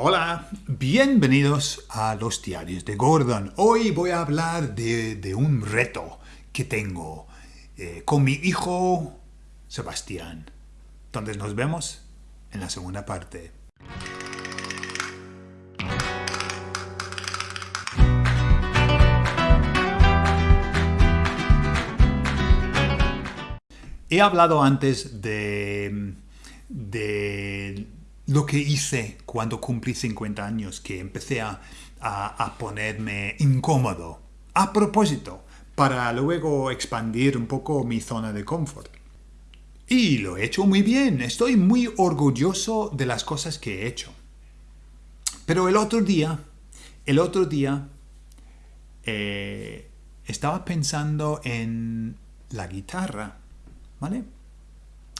Hola, bienvenidos a los diarios de Gordon. Hoy voy a hablar de, un reto que tengo eh, con mi hijo Sebastián. Entonces nos vemos en la segunda parte. He hablado antes de, de lo que hice cuando cumplí 50 años, que empecé a, ponerme incómodo, a propósito, para luego expandir un poco mi zona de confort. Y lo he hecho muy bien, estoy muy orgulloso de las cosas que he hecho. Pero el otro día, el otro día, eh, estaba pensando en la guitarra, ¿vale?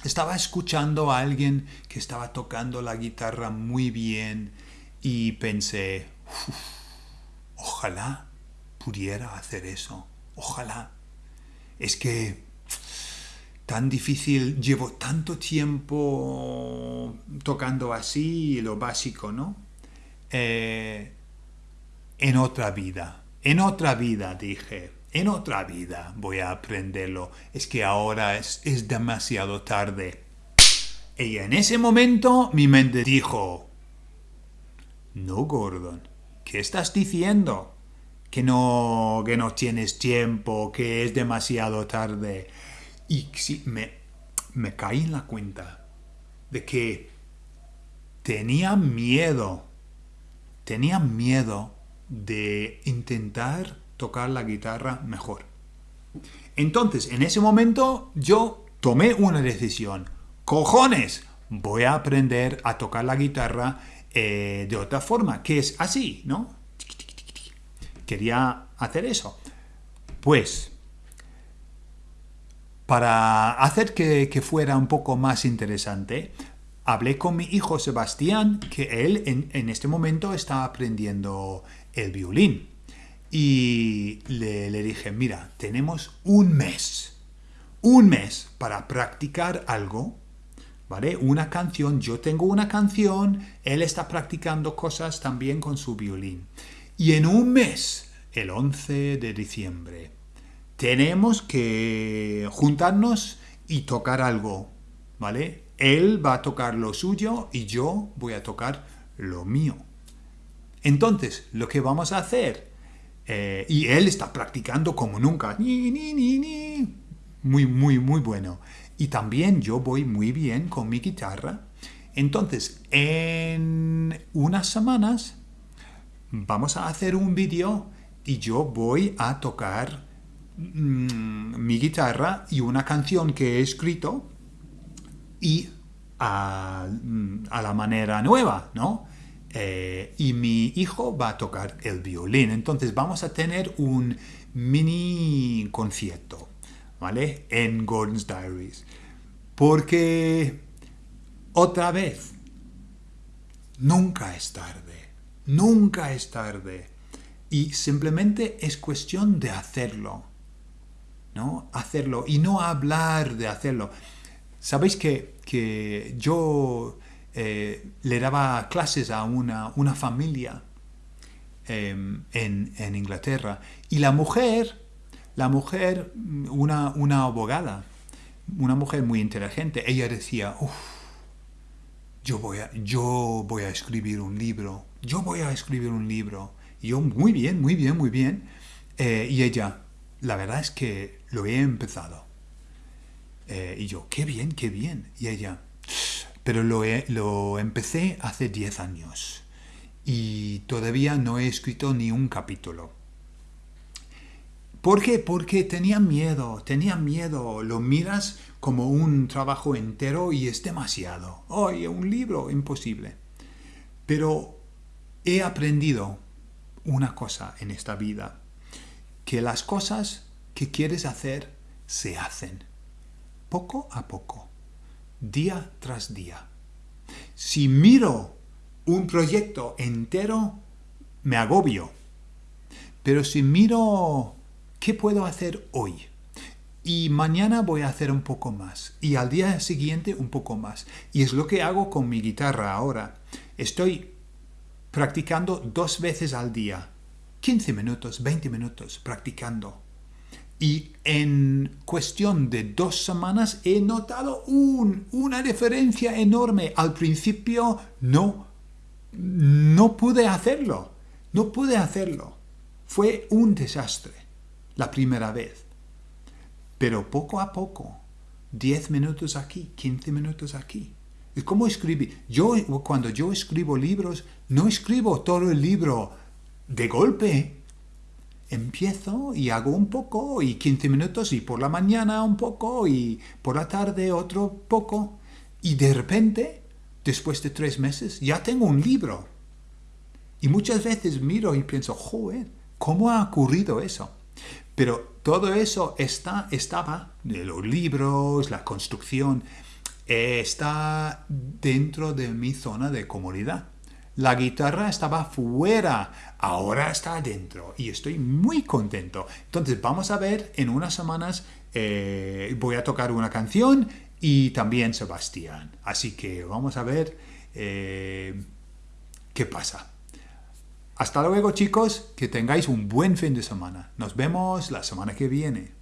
Estaba escuchando a alguien que estaba tocando la guitarra muy bien y pensé, ojalá pudiera hacer eso, ojalá. Es que tan difícil, llevo tanto tiempo tocando así, lo básico, ¿no? Eh, en otra vida, en otra vida, dije, en otra vida voy a aprenderlo. Es que ahora es, demasiado tarde. Y en ese momento mi mente dijo, no, Gordon, ¿qué estás diciendo? Que no, que no tienes tiempo, que es demasiado tarde. Y me, me caí en la cuenta de que tenía miedo, tenía miedo de intentar tocar la guitarra mejor. Entonces, en ese momento yo tomé una decisión. ¡Cojones! Voy a aprender a tocar la guitarra eh, de otra forma, que es así, ¿no? Quería hacer eso. Pues, para hacer que, fuera un poco más interesante, hablé con mi hijo Sebastián, que él en, en este momento está aprendiendo el violín. Y le, dije, mira, tenemos un mes, un mes para practicar algo, ¿vale? Una canción, yo tengo una canción, él está practicando cosas también con su violín. Y en un mes, el 11 de diciembre, tenemos que juntarnos y tocar algo, ¿vale? Él va a tocar lo suyo y yo voy a tocar lo mío. Entonces, lo que vamos a hacer eh, y él está practicando como nunca. Muy, muy, muy bueno. Y también yo voy muy bien con mi guitarra. Entonces, en unas semanas vamos a hacer un vídeo y yo voy a tocar mm, mi guitarra y una canción que he escrito y a, mm, a la manera nueva, ¿no? Eh, y mi hijo va a tocar el violín. Entonces vamos a tener un mini concierto, ¿vale? En Gordon's Diaries. Porque, otra vez, nunca es tarde. Nunca es tarde. Y simplemente es cuestión de hacerlo. ¿No? Hacerlo y no hablar de hacerlo. Sabéis que, que yo eh, le daba clases a una, una familia em, en, Inglaterra. Y la mujer, la mujer, una, una abogada, una mujer muy inteligente, ella decía, yo voy, a, yo voy a escribir un libro, yo voy a escribir un libro. Y yo, muy bien, muy bien, muy bien. Eh, y ella, la verdad es que lo he empezado. Eh, y yo, qué bien, qué bien. Y ella, pero lo, lo empecé hace 10 años y todavía no he escrito ni un capítulo. ¿Por qué? Porque tenía miedo, tenía miedo. Lo miras como un trabajo entero y es demasiado. Oye, un libro, imposible. Pero he aprendido una cosa en esta vida, que las cosas que quieres hacer se hacen, poco a poco día tras día. Si miro un proyecto entero, me agobio. Pero si miro qué puedo hacer hoy, y mañana voy a hacer un poco más, y al día siguiente un poco más. Y es lo que hago con mi guitarra ahora. Estoy practicando dos veces al día. 15 minutos, 20 minutos practicando. Y en cuestión de dos semanas he notado una diferencia enorme. Al principio no, no pude hacerlo. No pude hacerlo. Fue un desastre la primera vez. Pero poco a poco, 10 minutos aquí, 15 minutos aquí. Es como escribir. Yo, cuando yo escribo libros, no escribo todo el libro de golpe empiezo y hago un poco y 15 minutos y por la mañana un poco y por la tarde otro poco y de repente, después de tres meses, ya tengo un libro. Y muchas veces miro y pienso, joder, ¿cómo ha ocurrido eso? Pero todo eso está, estaba, los libros, la construcción, está dentro de mi zona de comodidad. La guitarra estaba fuera, ahora está adentro y estoy muy contento. Entonces vamos a ver en unas semanas, eh, voy a tocar una canción y también Sebastián. Así que vamos a ver eh, qué pasa. Hasta luego chicos, que tengáis un buen fin de semana. Nos vemos la semana que viene.